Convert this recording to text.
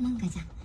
なんかじゃん。